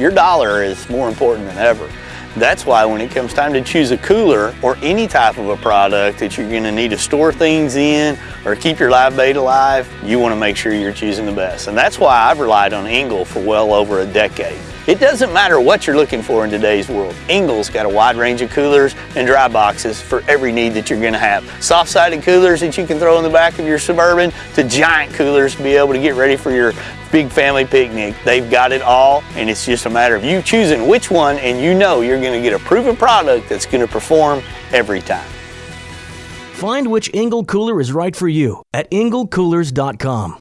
Your dollar is more important than ever. That's why when it comes time to choose a cooler or any type of a product that you're going to need to store things in or keep your live bait alive, you want to make sure you're choosing the best. And that's why I've relied on Engel for well over a decade. It doesn't matter what you're looking for in today's world. Engel's got a wide range of coolers and dry boxes for every need that you're going to have. Soft-sided coolers that you can throw in the back of your Suburban to giant coolers to be able to get ready for your big family picnic. They've got it all and it's just a matter of you choosing which one and you know you're going to get a proven product that's going to perform every time. Find which Engel cooler is right for you at engelcoolers.com.